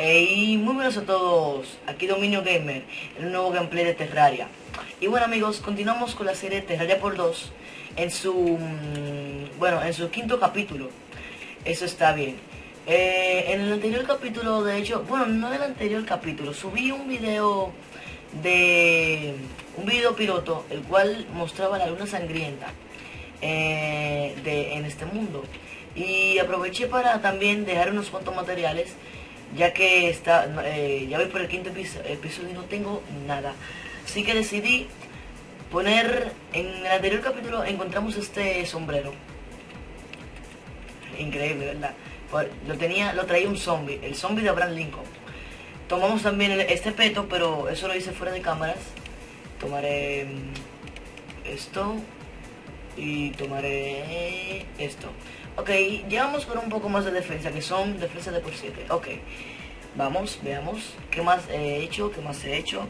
Hey, muy buenos a todos, aquí Dominio Gamer, un nuevo gameplay de Terraria. Y bueno amigos, continuamos con la serie Terraria por 2 en su, mm, bueno, en su quinto capítulo. Eso está bien. Eh, en el anterior capítulo, de hecho, bueno, no en el anterior capítulo, subí un video de, un video piloto, el cual mostraba la luna sangrienta eh, de, en este mundo. Y aproveché para también dejar unos cuantos materiales ya que está, eh, ya voy por el quinto episodio y no tengo nada. Así que decidí poner, en el anterior capítulo encontramos este sombrero. Increíble, ¿verdad? Lo tenía, lo traía un zombie, el zombie de Abraham Lincoln. Tomamos también este peto, pero eso lo hice fuera de cámaras. Tomaré mm, esto y tomaré esto. Ok, llevamos con un poco más de defensa, que son defensa de por 7. Ok, vamos, veamos qué más he hecho, qué más he hecho.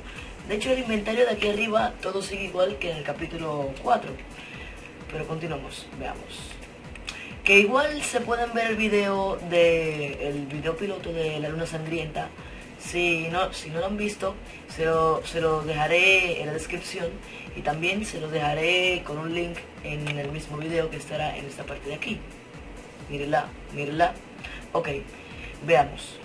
De hecho, el inventario de aquí arriba todo sigue igual que en el capítulo 4. Pero continuamos, veamos. Que igual se pueden ver el video de el video piloto de la luna sangrienta. Si no, si no lo han visto, se lo, se lo dejaré en la descripción y también se lo dejaré con un link en el mismo video que estará en esta parte de aquí mírenla, mírenla. Ok, veamos.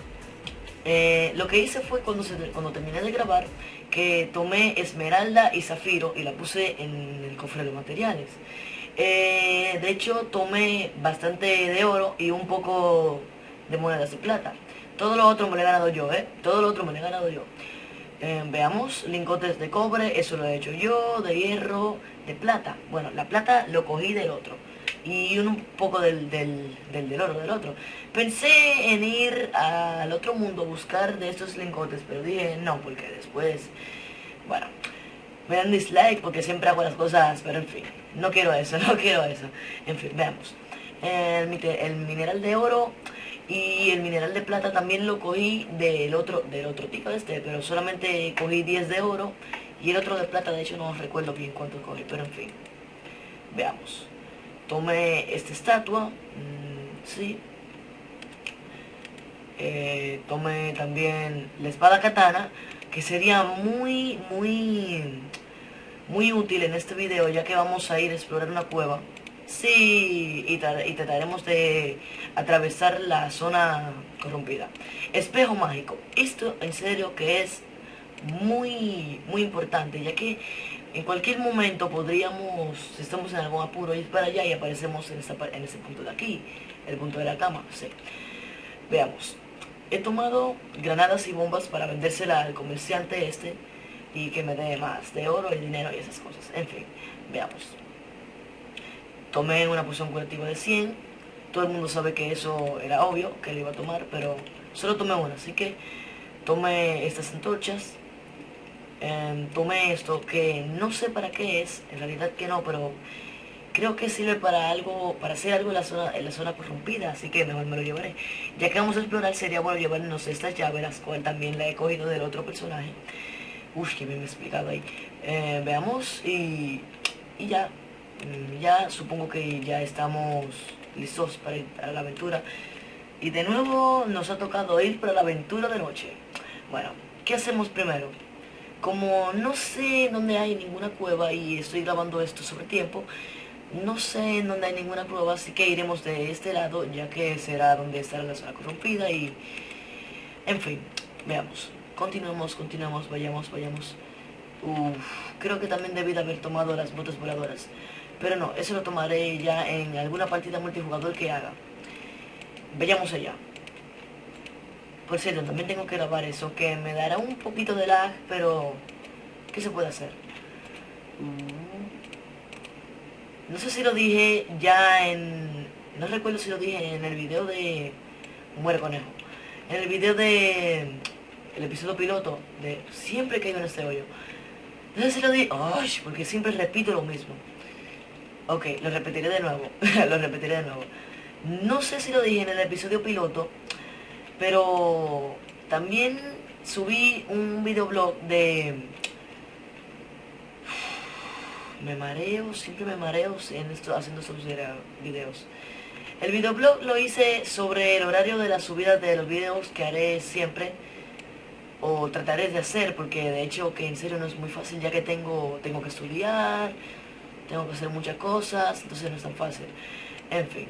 Eh, lo que hice fue cuando, cuando terminé de grabar que tomé esmeralda y zafiro y la puse en el cofre de materiales. Eh, de hecho tomé bastante de oro y un poco de monedas de plata. Todo lo otro me lo he ganado yo, ¿eh? Todo lo otro me lo he ganado yo. Eh, veamos, lingotes de cobre, eso lo he hecho yo, de hierro, de plata. Bueno, la plata lo cogí del otro y un poco del, del, del, oro del otro. Pensé en ir al otro mundo a buscar de estos lingotes, pero dije no, porque después, bueno, me dan dislike porque siempre hago las cosas, pero en fin, no quiero eso, no quiero eso. En fin, veamos. El, el mineral de oro y el mineral de plata también lo cogí del otro, del otro tipo de este, pero solamente cogí 10 de oro y el otro de plata, de hecho no recuerdo bien cuánto cogí, pero en fin, veamos tomé esta estatua, mm, sí. Eh, tomé también la espada katana, que sería muy, muy, muy útil en este video, ya que vamos a ir a explorar una cueva. Sí, y, trataremos de atravesar la zona corrompida. Espejo mágico. Esto en serio que es muy, muy importante, ya que en cualquier momento podríamos, si estamos en algún apuro, ir para allá y aparecemos en, esta, en ese punto de aquí, el punto de la cama. Sí. Veamos. He tomado granadas y bombas para vendérsela al comerciante este y que me dé más de oro y dinero y esas cosas. En fin, veamos. Tomé una poción curativa de 100. Todo el mundo sabe que eso era obvio, que le iba a tomar, pero solo tomé una. Así que tomé estas antorchas Em, tomé esto que no sé para qué es, en realidad que no, pero creo que sirve para algo, para hacer algo en la zona, en la zona corrompida, así que mejor me lo llevaré. Ya que vamos a explorar, sería bueno llevarnos estas llaves, las cuales también la he cogido del otro personaje. Uf, que me he explicado ahí. Eh, veamos y, y ya, ya supongo que ya estamos listos para ir a la aventura. Y de nuevo nos ha tocado ir para la aventura de noche. Bueno, ¿qué hacemos primero? Como no sé dónde hay ninguna cueva y estoy grabando esto sobre tiempo, no sé en dónde hay ninguna cueva, así que iremos de este lado, ya que será donde estará la zona corrompida y... En fin, veamos. Continuemos, continuemos, vayamos, vayamos. Uf, creo que también debí de haber tomado las botas voladoras. Pero no, eso lo tomaré ya en alguna partida multijugador que haga. Vayamos allá. Por cierto, también tengo que grabar eso, que me dará un poquito de lag, pero... ¿Qué se puede hacer? Mm. No sé si lo dije ya en... No recuerdo si lo dije en el video de... Muere conejo. En el video de... El episodio piloto de... Siempre caigo en este hoyo. No sé si lo dije... ¡Ay! Porque siempre repito lo mismo. Ok, lo repetiré de nuevo. lo repetiré de nuevo. No sé si lo dije en el episodio piloto pero también subí un videoblog de... Me mareo, siempre me mareo en esto, haciendo estos videos. El videoblog lo hice sobre el horario de la subida de los videos que haré siempre o trataré de hacer porque de hecho que en serio no es muy fácil ya que tengo, tengo que estudiar, tengo que hacer muchas cosas, entonces no es tan fácil. En fin,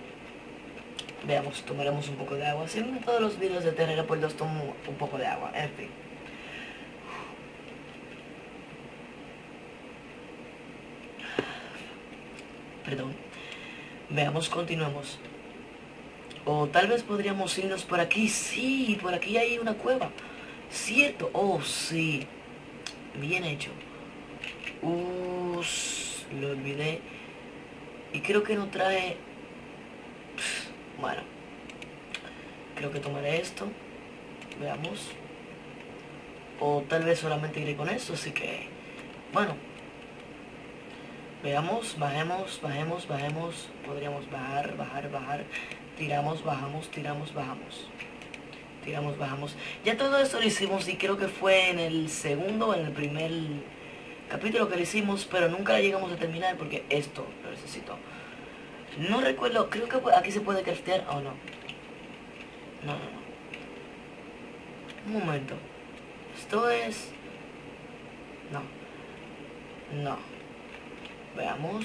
veamos, tomaremos un poco de agua. Siempre todos los videos de Terrera por dos tomo un poco de agua, en fin. Perdón. Veamos, continuemos. O tal vez podríamos irnos por aquí. Sí, por aquí hay una cueva. ¿Cierto? Oh, sí. Bien hecho. lo olvidé. Y creo que no trae... Bueno. Creo que tomaré esto. Veamos. O tal vez solamente iré con esto, así que... Bueno. Veamos, bajemos, bajemos, bajemos. Podríamos bajar, bajar, bajar. Tiramos, bajamos, tiramos, bajamos tiramos, bajamos. Ya todo esto lo hicimos y creo que fue en el segundo en el primer capítulo que lo hicimos, pero nunca llegamos a terminar porque esto lo necesito. No recuerdo, creo que aquí se puede craftear o no. No, no, no. Un momento. Esto es... No. No. Veamos.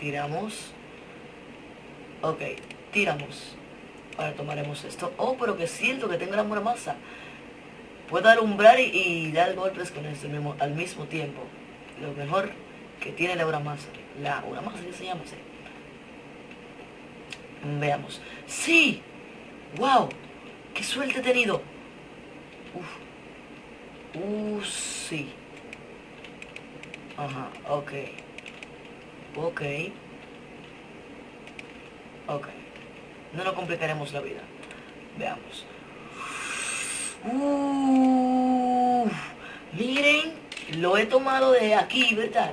Tiramos. Ok. Tiramos. Ahora tomaremos esto. Oh, pero que siento que tengo la buena masa. Puedo dar umbral y, dar golpes con este mismo, al mismo tiempo. Lo mejor que tiene la masa. La masa que se llama así. Veamos. ¡Sí! ¡Wow! ¡Qué suerte he tenido! Uf. Uh, sí. Ajá, ok. Ok. Ok. No nos complicaremos la vida. Veamos. miren, lo he tomado de aquí, ¿verdad?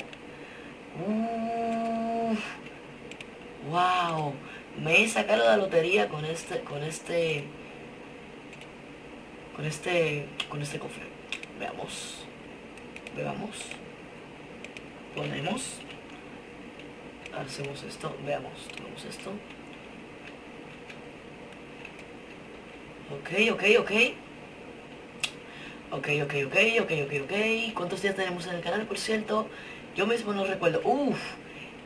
wow, me he sacado la lotería con este, con este, con este, con este cofre. Veamos, veamos, ponemos, hacemos esto, veamos, tomamos esto. Ok, ok, ok. Ok, ok, ok, ok, ok, ok. ¿Cuántos días tenemos en el canal, por cierto? Yo mismo no recuerdo. Uf,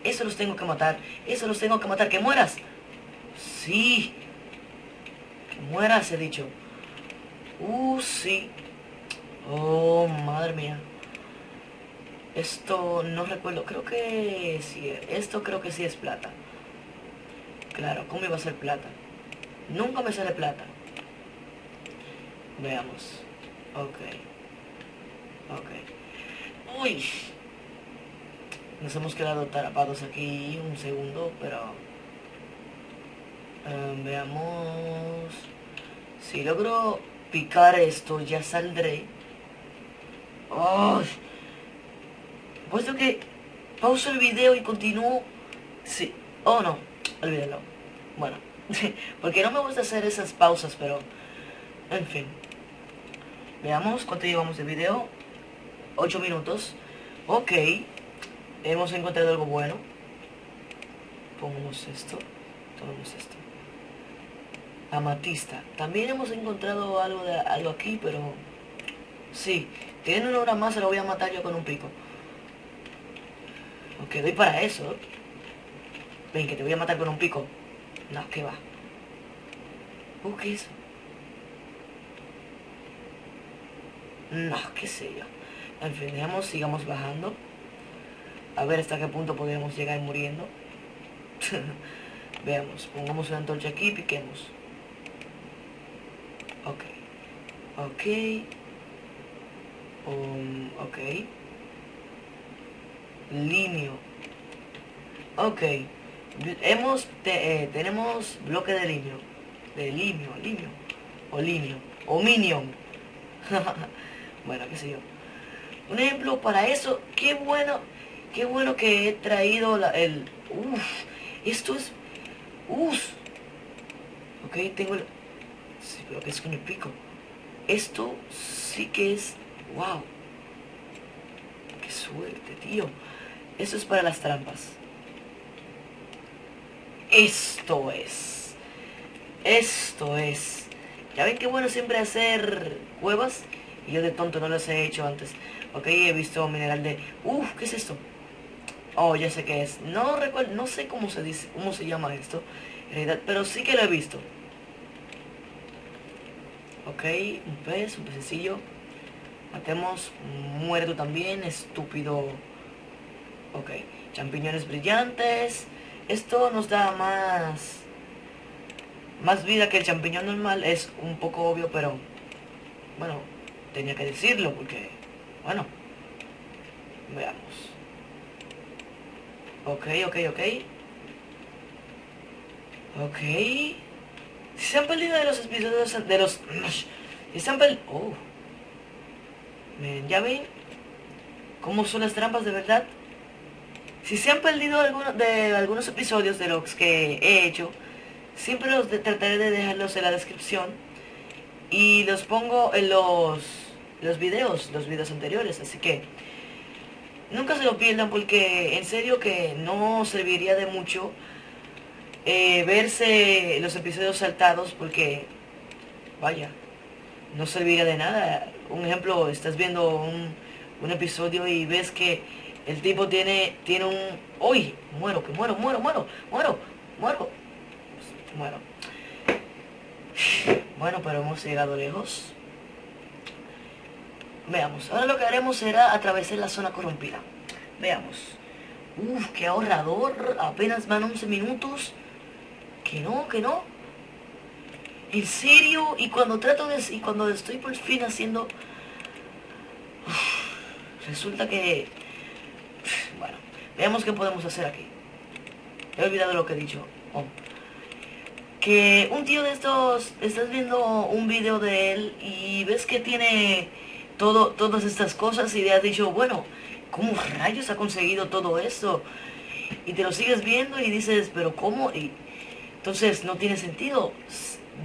eso los tengo que matar. Eso los tengo que matar. ¡Que mueras! Sí. Que mueras, he dicho. Uh, sí. Oh, madre mía. Esto no recuerdo. Creo que sí. Esto creo que sí es plata. Claro, ¿cómo iba a ser plata? Nunca me sale plata. Veamos. Ok. Ok. Uy. Nos hemos quedado atrapados aquí un segundo, pero... Em, veamos... Si logro picar esto, ya saldré. ¡Oh! Puesto que pauso el video y continúo... Sí. Oh, no. Olvídalo. Bueno. Porque no me gusta hacer esas pausas, pero... En fin. Veamos cuánto llevamos de video. 8 minutos. Ok. Hemos encontrado algo bueno. Pongamos esto. Tomamos esto. Amatista. También hemos encontrado algo de algo aquí, pero... Sí. Tiene una hora más, se lo voy a matar yo con un pico. Ok, doy para eso. Ven, que te voy a matar con un pico. No, que va. Uh, ¿qué es No, qué sé yo. En fin, sigamos bajando. A ver hasta qué punto podemos llegar muriendo. Veamos, pongamos una antorcha aquí y piquemos. Ok. Ok. Um, ok. Limio. Ok. Hemos, eh, tenemos bloque de limio. De limio, limio. O limio. O minion. Bueno, qué sé yo. Un ejemplo para eso, qué bueno, qué bueno que he traído la, el... Uf, esto es... Uf. Ok, tengo el... Sí, pero que es con el pico. Esto sí que es... Wow. Qué suerte, tío. Esto es para las trampas. Esto es. Esto es. Ya ven que bueno siempre hacer cuevas. Y yo de tonto no las he hecho antes. Ok, he visto mineral de... Uf, ¿qué es esto? Oh, ya sé qué es. No recuerdo, no sé cómo se dice, cómo se llama esto. En realidad, pero sí que lo he visto. Ok, un pez, un pececillo. Matemos, muerto también, estúpido. Ok, champiñones brillantes. Esto nos da más... Más vida que el champiñón normal. Es un poco obvio, pero... Bueno, tenía que decirlo porque... Bueno. Veamos. Ok, ok, ok. Ok. Si se han perdido de los episodios de los... Si se han perdido... Oh. ¿ya ven? ¿Cómo son las trampas de verdad? Si se han perdido algunos de algunos episodios de los que he hecho, siempre los trataré de dejarlos en la descripción. Y los pongo en los, los videos, los videos anteriores. Así que nunca se lo pierdan porque en serio que no serviría de mucho eh, verse los episodios saltados porque, vaya, no serviría de nada. Un ejemplo, estás viendo un, un episodio y ves que el tipo tiene, tiene un... ¡Uy! Muero, que muero, muero, muero, muero, muero. Muero. Bueno, pero hemos llegado lejos. Veamos, ahora lo que haremos será atravesar la zona corrompida. Veamos. Uf, qué ahorrador. Apenas van 11 minutos. Que no, que no. En serio, y cuando trato de... Y cuando estoy por fin haciendo... resulta que... Bueno, veamos qué podemos hacer aquí. He olvidado lo que he dicho. Oh. Que un tío de estos... Estás viendo un video de él y ves que tiene todo, todas estas cosas y le has dicho, bueno, ¿cómo rayos ha conseguido todo esto? Y te lo sigues viendo y dices, pero ¿cómo? Y entonces no tiene sentido.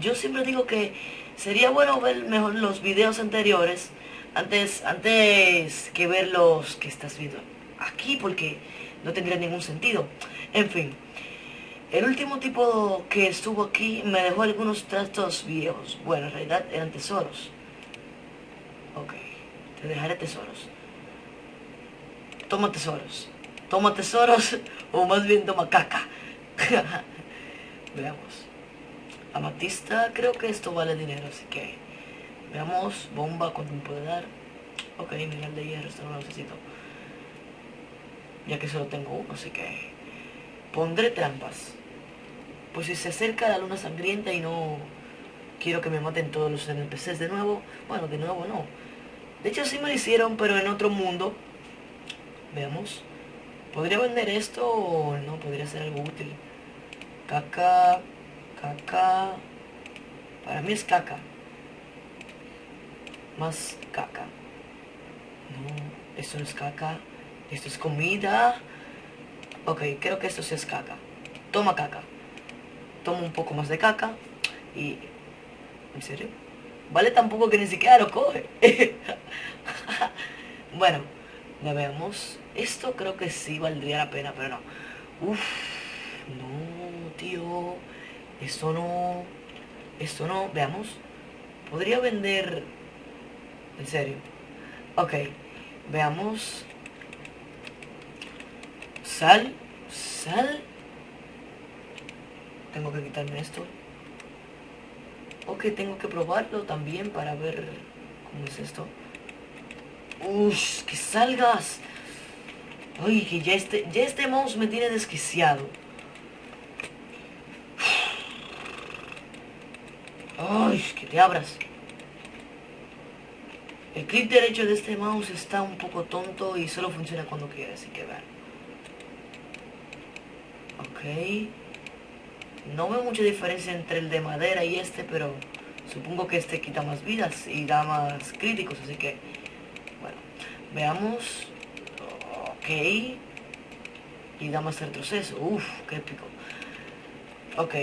Yo siempre digo que sería bueno ver mejor los videos anteriores antes, antes que ver los que estás viendo aquí porque no tendría ningún sentido. En fin, el último tipo que estuvo aquí me dejó algunos trastos viejos. Bueno, en realidad eran tesoros. Ok, te dejaré tesoros. Toma tesoros. Toma tesoros o más bien toma caca. Veamos. Amatista, creo que esto vale dinero, así que... Veamos, bomba, ¿cuánto me puede dar? Ok, mineral de hierro, esto no lo necesito. Ya que solo tengo uno, así que... Pondré trampas. Pues si se acerca la luna sangrienta y no... Quiero que me maten todos los NPCs de nuevo. Bueno, de nuevo no. De hecho sí me lo hicieron, pero en otro mundo. Veamos. ¿Podría vender esto o no? Podría ser algo útil. Caca, caca. Para mí es caca. Más caca. No, esto no es caca. Esto es comida. Ok, creo que esto sí es caca. Toma caca. Toma un poco más de caca. Y... ¿En serio? Vale tampoco que ni siquiera lo coge. bueno, ya veamos. Esto creo que sí valdría la pena, pero no. Uf, no, Esto no. Esto no. Veamos. Podría vender... En serio. Ok. Veamos. Sal. Sal. Tengo que quitarme esto. Ok, tengo que probarlo también para ver cómo es esto. Uff, que salgas. Ay, que ya este, ya este mouse me tiene desquiciado. Ay, que te abras. El clic derecho de este mouse está un poco tonto y solo funciona cuando quiere, así que vean. Ok. No veo mucha diferencia entre el de madera y este, pero supongo que este quita más vidas y da más críticos, así que... Bueno, veamos. Ok. Y da más retroceso. Uf, qué épico. Ok.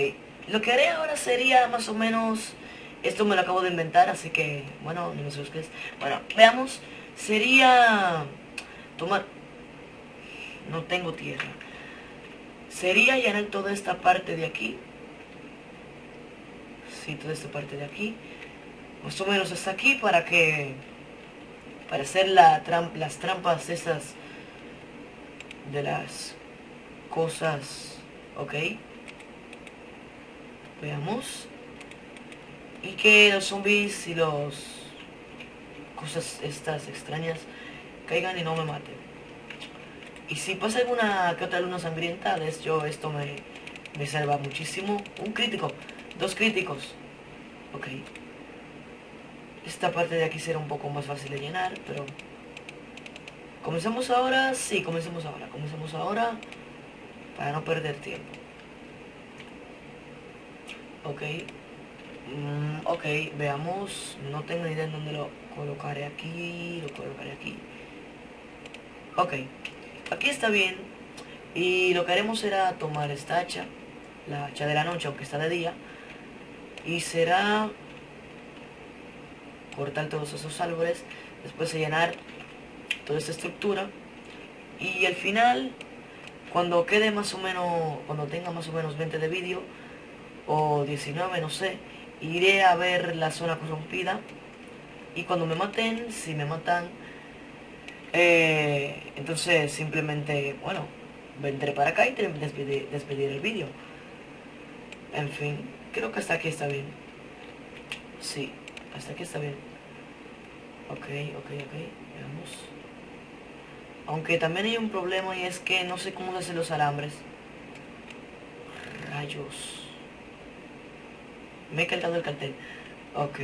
Lo que haré ahora sería más o menos... Esto me lo acabo de inventar, así que... Bueno, no me busques. Bueno, veamos. Sería... Tomar... No tengo tierra. Sería llenar toda esta parte de aquí. sí, toda esta parte de aquí. Más o menos hasta aquí para que... Para hacer la las trampas esas de las cosas, ¿ok? Veamos. Y que los zombies y los cosas estas extrañas caigan y no me maten. Y si pasa alguna que otra luna sangrienta, esto me, me salva muchísimo. Un crítico, dos críticos. Ok. Esta parte de aquí será un poco más fácil de llenar, pero... ¿Comenzamos ahora? Sí, comencemos ahora. Comencemos ahora para no perder tiempo. Ok. Mm, ok, veamos. No tengo idea en dónde lo colocaré aquí. Lo colocaré aquí. Ok. Aquí está bien. Y lo que haremos será tomar esta hacha. La hacha de la noche, aunque está de día. Y será cortar todos esos árboles. Después de llenar toda esta estructura. Y al final, cuando quede más o menos, cuando tenga más o menos 20 de vídeo, o 19, no sé, iré a ver la zona corrompida. Y cuando me maten, si me matan, eh, entonces simplemente, bueno, vendré para acá y despedir, despedir el vídeo. En fin, creo que hasta aquí está bien. Sí, hasta aquí está bien. Ok, ok, ok, veamos. Aunque también hay un problema y es que no sé cómo hacer los alambres. Rayos. Me he cargado el cartel. Ok.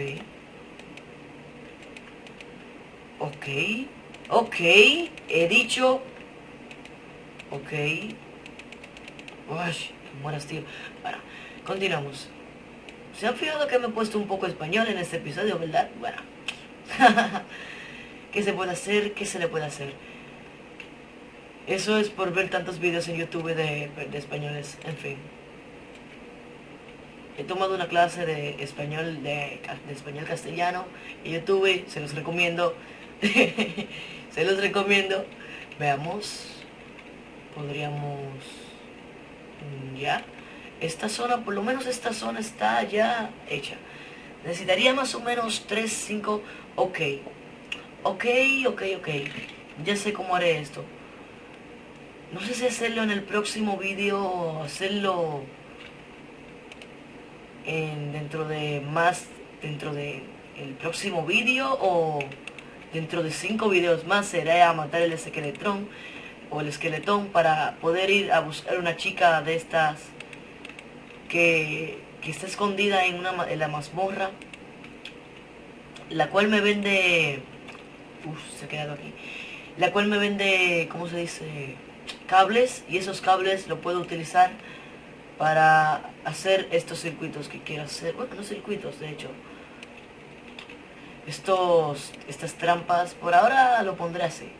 Ok. Ok. He dicho. Ok. Uy, mueras, tío. Bueno, continuamos. ¿Se han fijado que me he puesto un poco español en este episodio, verdad? Bueno. ¿Qué se puede hacer? ¿Qué se le puede hacer? Eso es por ver tantos vídeos en YouTube de, españoles, en fin. He tomado una clase de español, de, español castellano en YouTube, se los recomiendo. se los recomiendo. Veamos. Podríamos... Mm, ya. Esta zona, por lo menos esta zona está ya hecha. Necesitaría más o menos 3, 5... Ok. Ok, ok, ok. Ya sé cómo haré esto. No sé si hacerlo en el próximo vídeo hacerlo en, dentro de más, dentro de el próximo vídeo o dentro de cinco vídeos más será matar el esqueletrón o el esqueletón para poder ir a buscar una chica de estas que, que está escondida en, una, en la mazmorra la cual me vende Uf, se ha quedado aquí la cual me vende, ¿cómo se dice? cables y esos cables lo puedo utilizar para hacer estos circuitos que quiero hacer. Bueno, no circuitos, de hecho. Estos, estas trampas, por ahora lo pondré así.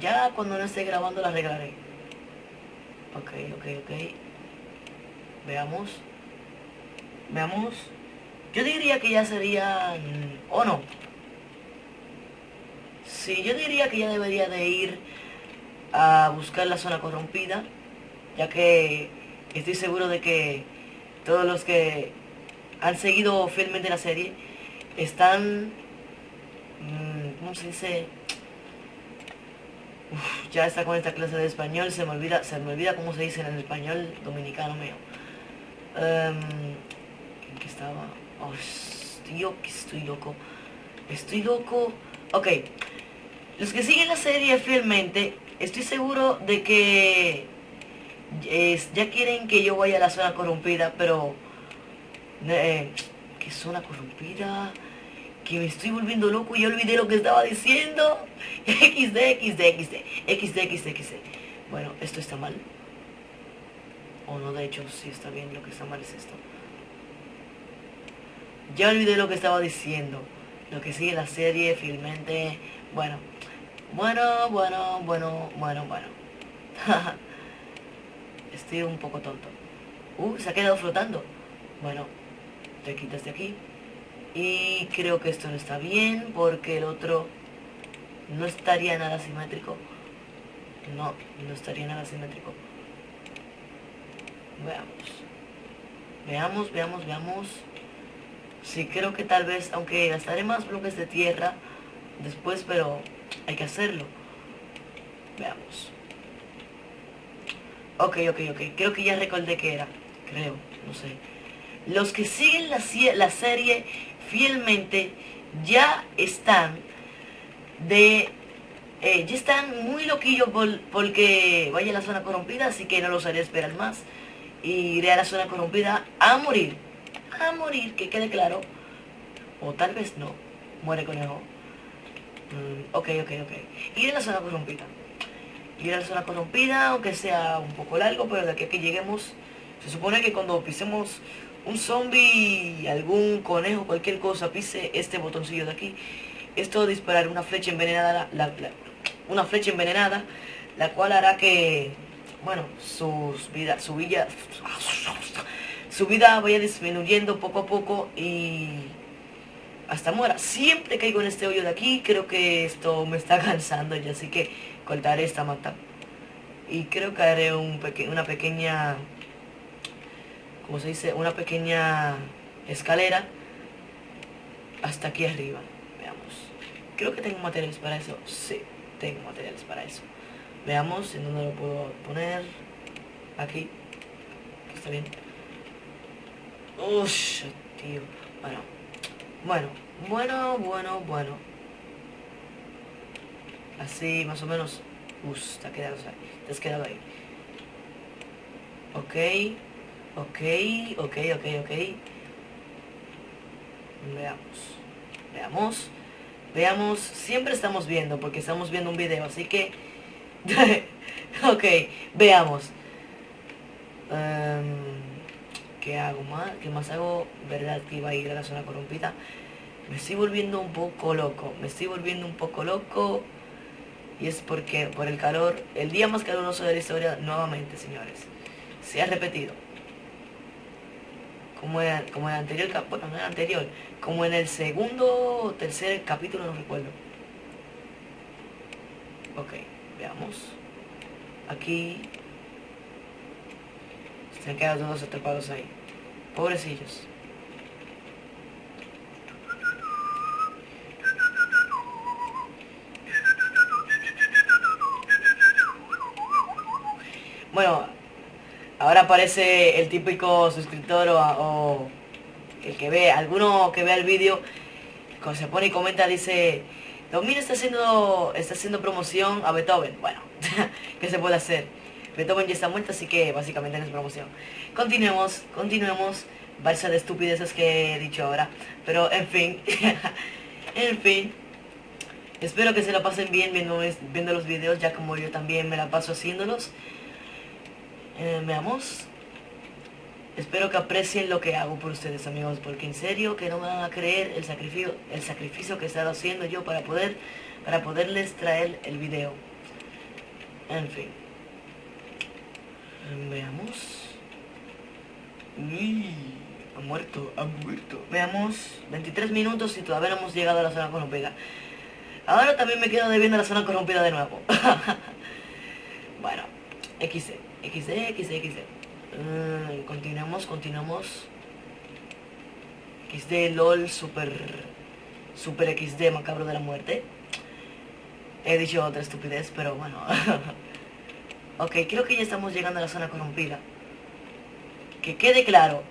Ya cuando no esté grabando la arreglaré. Ok, ok, ok. Veamos. Veamos. Yo diría que ya serían... ¿O no? Sí, yo diría que ya debería de ir a buscar la zona corrompida, ya que estoy seguro de que todos los que han seguido fielmente la serie están, mm, ¿cómo se dice? ya está con esta clase de español, se me olvida, se me olvida cómo se dice en el español dominicano mío. Um, ¿En qué estaba? Oh, que estoy loco. Estoy loco. Ok. Los que siguen la serie fielmente estoy seguro de que ya quieren que yo vaya a la zona corrompida, pero... Eh, ¿Qué zona corrompida? Que me estoy volviendo loco y olvidé lo que estaba diciendo. XD, XD, XD, XD, XD, XD. Bueno, esto está mal. O no, de hecho, sí está bien, lo que está mal es esto. Ya olvidé lo que estaba diciendo. Lo que sigue la serie, fielmente. Bueno, bueno, bueno, bueno, bueno, bueno. Estoy un poco tonto. Uh, se ha quedado flotando. Bueno, te quitas de aquí. Y creo que esto no está bien porque el otro no estaría nada simétrico. No, no estaría nada simétrico. Veamos. Veamos, veamos, veamos. Sí, creo que tal vez, aunque gastaré más bloques de tierra después, pero hay que hacerlo. Veamos. Ok, ok, ok. Creo que ya recordé que era. Creo, no sé. Los que siguen la, serie fielmente ya están de... Eh, ya están muy loquillos porque vaya a la zona corrompida, así que no los haré esperar más. Y iré a la zona corrompida a morir. A morir, que quede claro. O tal vez no. Muere conejo. Mm, ok, ok, ok. Iré a la zona corrompida. Iré a la zona corrompida, aunque sea un poco largo, pero de aquí a que lleguemos... Se supone que cuando pisemos un zombie, algún conejo, cualquier cosa, pise este botoncillo de aquí, esto disparar una flecha envenenada, una flecha envenenada, la cual hará que, bueno, sus vida, su vida, su vida vaya disminuyendo poco a poco y hasta muera. Siempre caigo en este hoyo de aquí, creo que esto me está cansando y así que cortaré esta mata. Y creo que haré un una pequeña como se dice, una pequeña escalera hasta aquí arriba. Veamos. Creo que tengo materiales para eso. Sí, tengo materiales para eso. Veamos en dónde lo puedo poner. Aquí. Aquí está bien. Uff, tío. Bueno. Bueno, bueno, bueno, bueno. Así, más o menos. Uff, te quedado. Te has quedado ahí. Ok. Ok, ok, ok, ok. Veamos. Veamos. Veamos. Siempre estamos viendo porque estamos viendo un video, así que... ok, veamos. Em, ¿Qué hago más? ¿Qué más hago? ¿Verdad que iba a ir a la zona corrompida? Me estoy volviendo un poco loco. Me estoy volviendo un poco loco. Y es porque por el calor, el día más caluroso de la historia, nuevamente, señores, se ha repetido como en, como el anterior, bueno, no el anterior, como en el segundo o tercer capítulo, no recuerdo. Ok, veamos. Aquí se han quedado todos atrapados ahí. Pobrecillos. Bueno, Ahora aparece el típico suscriptor o, el que ve, alguno que vea el vídeo, cuando se pone y comenta, dice, Domino está haciendo, está haciendo promoción a Beethoven. Bueno, ¿qué se puede hacer? Beethoven ya está muerto, así que básicamente no es promoción. Continuemos, continuemos. Balsa de estupideces que he dicho ahora. Pero, en fin. en fin. Espero que se la pasen bien viendo, viendo los videos, ya como yo también me la paso haciéndolos. Eh, veamos. Espero que aprecien lo que hago por ustedes, amigos, porque en serio que no van a creer el sacrificio, el sacrificio que he estado haciendo yo para poder, para poderles traer el video. En fin. Veamos. Uy, ha muerto, ha muerto. Veamos, 23 minutos y todavía no hemos llegado a la zona corrompida. Ahora también me quedo debiendo la zona corrompida de nuevo. bueno, XC. XD, XD, XD. continuamos, continuamos. XD, LOL, super, super XD, macabro de la muerte. He dicho otra estupidez, pero bueno. ok, creo que ya estamos llegando a la zona corrompida. Que quede claro.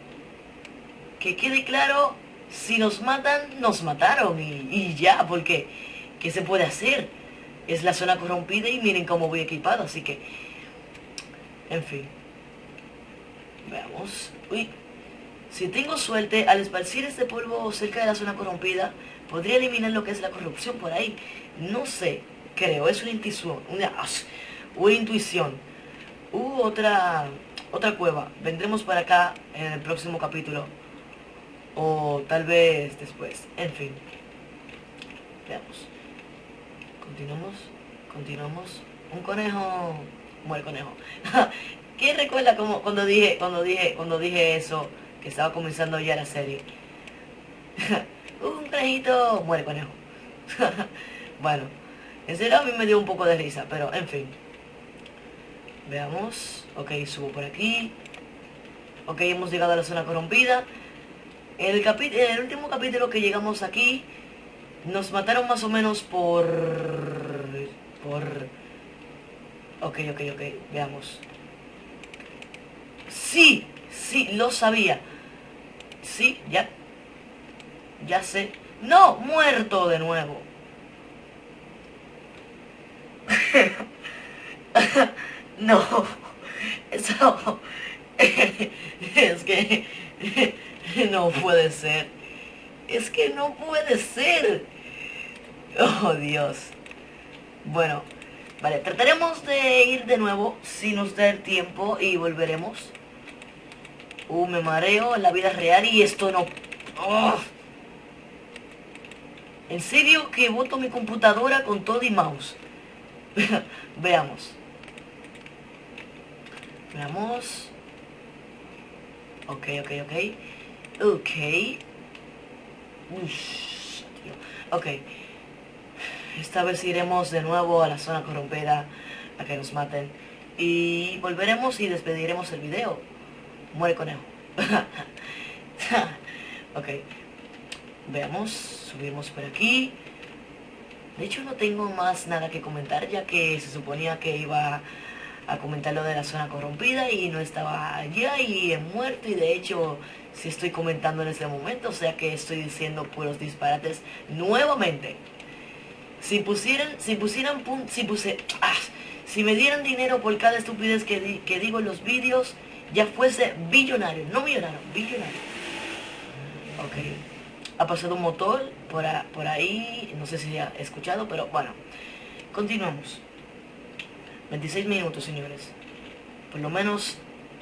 Que quede claro, si nos matan, nos mataron. Y, y ya, porque ¿qué se puede hacer? Es la zona corrompida y miren cómo voy equipado, así que en fin. Veamos. Uy. Si tengo suerte, al esparcir este polvo cerca de la zona corrompida, podría eliminar lo que es la corrupción por ahí. No sé, creo, es una intuición. Una, intuición. Uh, otra, otra cueva. Vendremos para acá en el próximo capítulo. O tal vez después. En fin. Veamos. Continuamos. Continuamos. Un conejo muere conejo. ¿Quién recuerda como cuando dije, cuando dije, cuando dije eso, que estaba comenzando ya la serie? un conejito, muere conejo. bueno, en serio a mí me dio un poco de risa, pero en fin. Veamos. Ok, subo por aquí. Ok, hemos llegado a la zona corrompida. El, en el último capítulo que llegamos aquí, nos mataron más o menos por... Por... Ok, ok, ok, veamos. Sí, sí, lo sabía. Sí, ya. Ya sé. No, muerto de nuevo. no, eso... es que... no puede ser. Es que no puede ser. Oh, Dios. Bueno, vale, trataremos de ir de nuevo si nos da el tiempo y volveremos. Uh, me mareo en la vida real y esto no... Oh. En serio que voto mi computadora con todo y mouse. Veamos. Veamos. Ok, ok, ok. Ok. Ok. Esta vez iremos de nuevo a la zona corrompida a que nos maten. Y volveremos y despediremos el video. Muere conejo. ok. Veamos, subimos por aquí. De hecho no tengo más nada que comentar ya que se suponía que iba a comentar lo de la zona corrompida y no estaba allá y he muerto y de hecho si estoy comentando en este momento, o sea que estoy diciendo puros disparates nuevamente. Si pusieran, si pusieran, si puse, ah, si me dieran dinero por cada estupidez que, que digo en los vídeos, ya fuese billonario, no millonario, billonario. Ok, ha pasado un motor por, por ahí, no sé si ha escuchado, pero bueno, continuamos. 26 minutos, señores. Por lo menos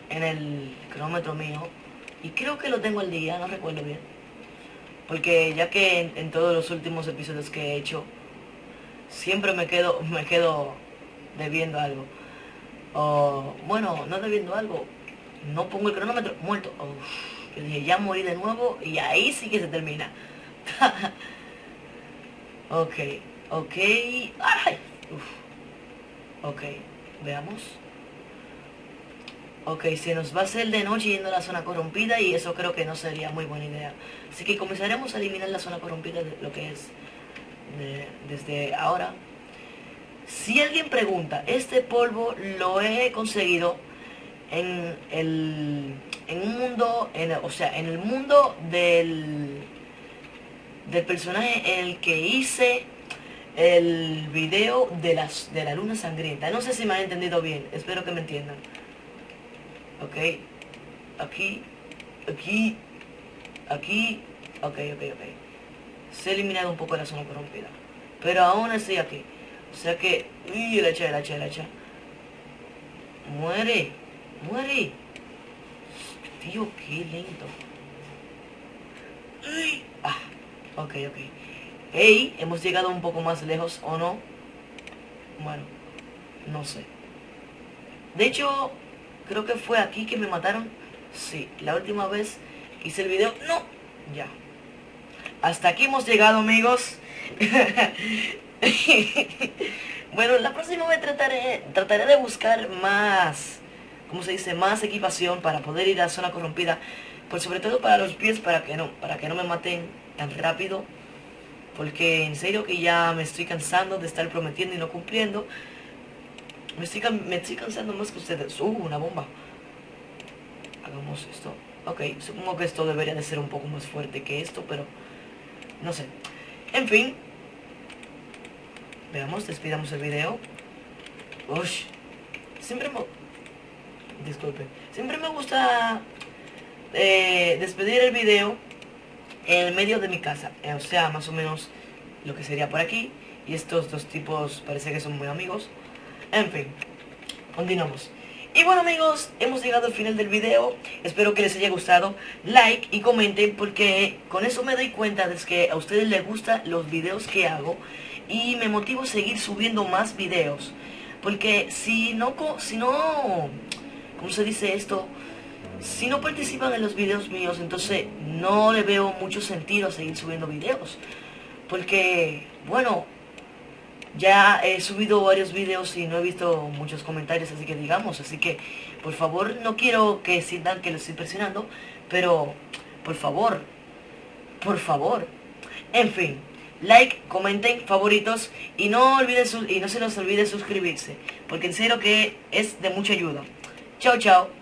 en el cronómetro mío. Y creo que lo tengo al día, no recuerdo bien. Porque ya que en, todos los últimos episodios que he hecho, siempre me quedo, me quedo debiendo algo. O, bueno, no debiendo algo. No pongo el cronómetro, muerto. yo dije, ya morí de nuevo y ahí sí que se termina. ok, ok. Ay, Ok, veamos. Ok, se nos va a hacer de noche yendo a la zona corrompida y eso creo que no sería muy buena idea. Así que comenzaremos a eliminar la zona corrompida de lo que es desde ahora. Si alguien pregunta, este polvo lo he conseguido en el en un mundo, en, o sea, en el mundo del, del personaje en el que hice el video de, las, de la luna sangrienta. No sé si me han entendido bien, espero que me entiendan. Ok, aquí, aquí, aquí, ok, ok, ok. Se ha eliminado un poco la zona corrompida. Pero aún así aquí. O sea que, uy, la echa, la echa, la echa. Muere, muere. Tío, qué lento. Ah, ok, ok. Hey, hemos llegado un poco más lejos o no. Bueno, no sé. De hecho, creo que fue aquí que me mataron. Sí, la última vez hice el video. No, ya. Hasta aquí hemos llegado, amigos. bueno, la próxima vez trataré, trataré de buscar más, ¿cómo se dice? Más equipación para poder ir a zona corrompida. Pues sobre todo para los pies, para que no, para que no me maten tan rápido porque en serio que ya me estoy cansando de estar prometiendo y no cumpliendo. Me estoy, me estoy cansando más que ustedes. Uh, una bomba. Hagamos esto. Ok, supongo que esto debería de ser un poco más fuerte que esto, pero no sé. En fin. Veamos, despidamos el video. Siempre me... Disculpe. Siempre me gusta eh, despedir el video en el medio de mi casa, eh, o sea, más o menos lo que sería por aquí. Y estos dos tipos parece que son muy amigos. En fin, continuamos. Y bueno amigos, hemos llegado al final del video. Espero que les haya gustado. Like y comenten porque con eso me doy cuenta de que a ustedes les gustan los videos que hago. Y me motivo a seguir subiendo más videos. Porque si no, si no, ¿cómo se dice esto? si no participan en los videos míos, entonces no le veo mucho sentido a seguir subiendo videos. Porque, bueno, Ya he subido varios videos y no he visto muchos comentarios, así que digamos, así que por favor no quiero que sientan que lo estoy presionando, pero por favor, por favor. En fin, like, comenten, favoritos y no, olviden y no se nos olvide suscribirse, porque en serio que es de mucha ayuda. Chao, chao.